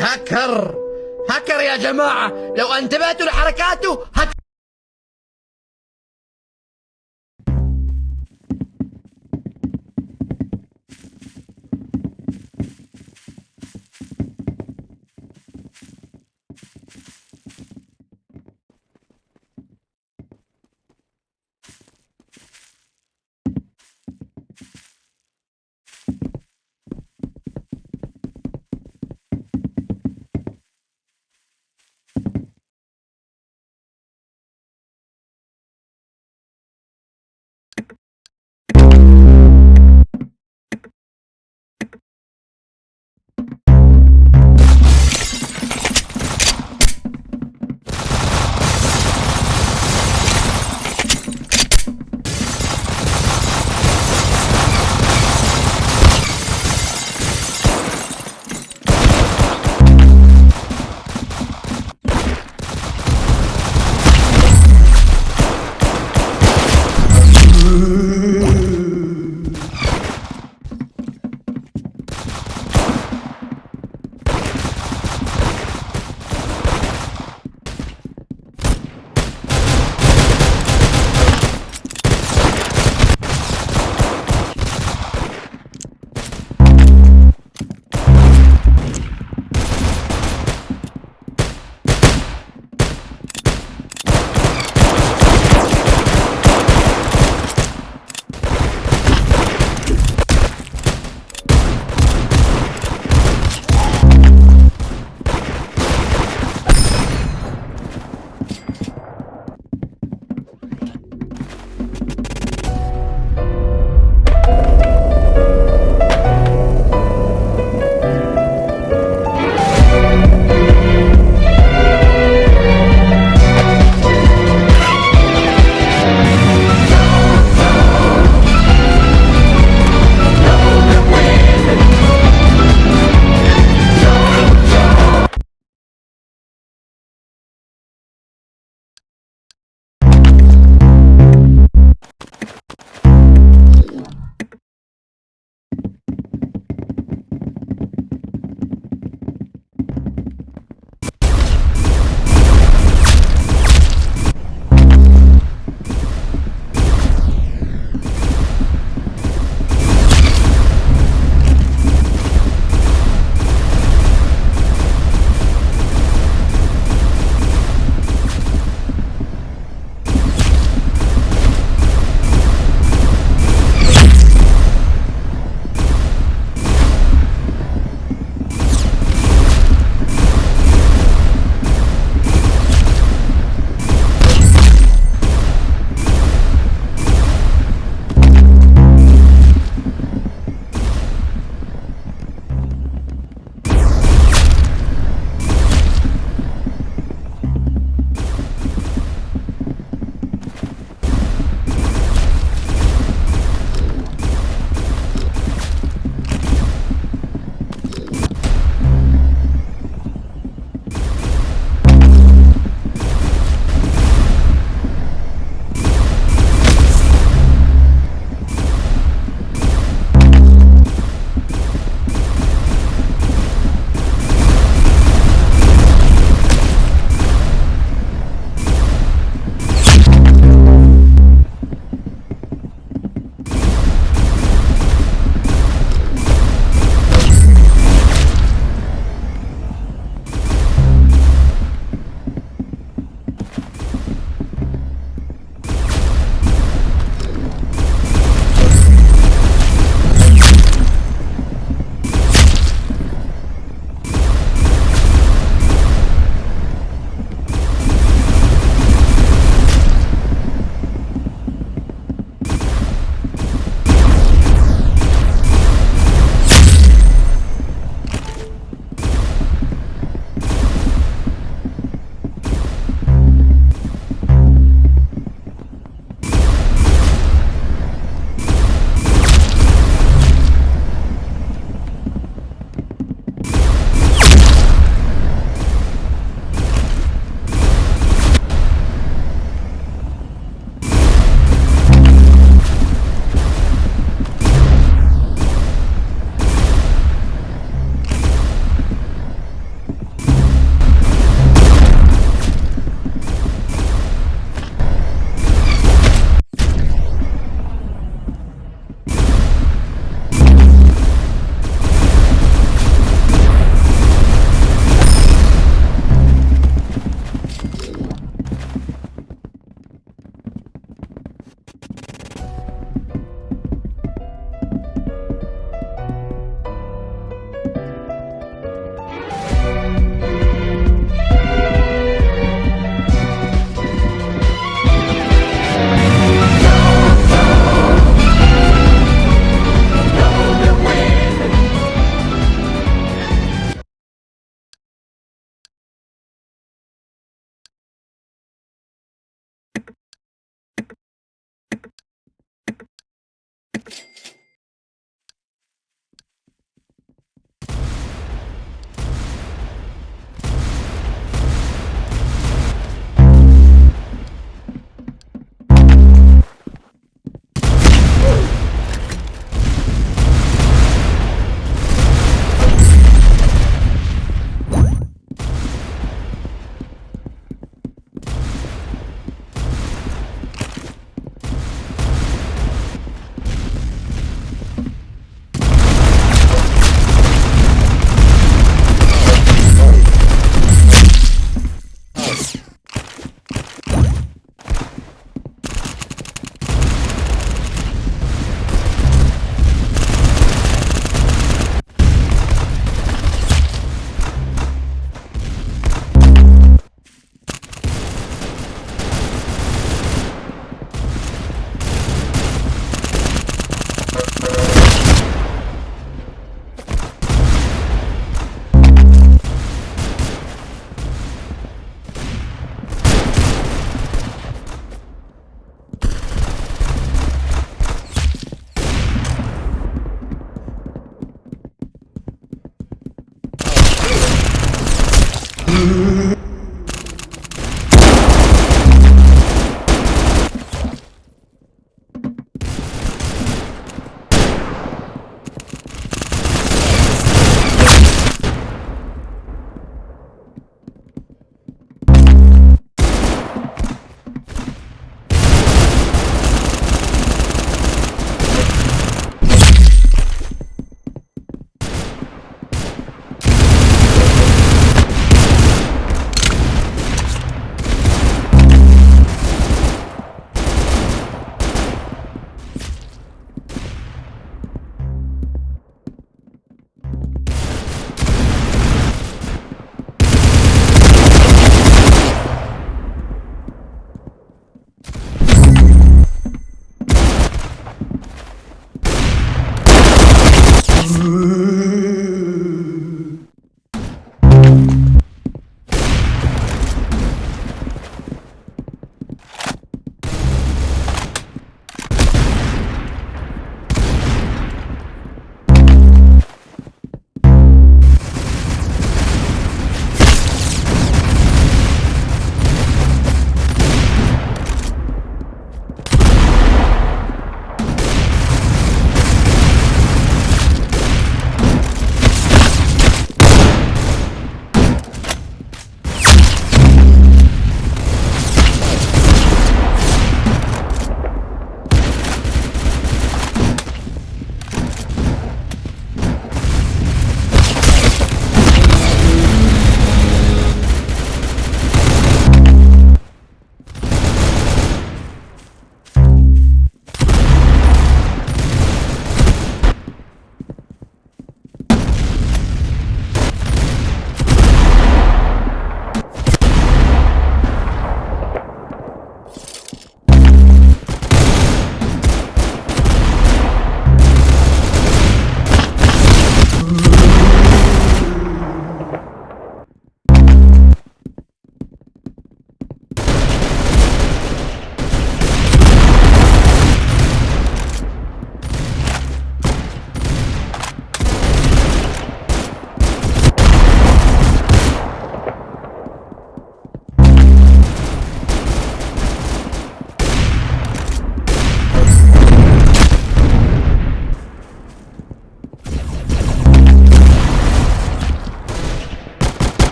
هكر. هكر يا جماعة. لو أنتبهتوا لحركاته هكر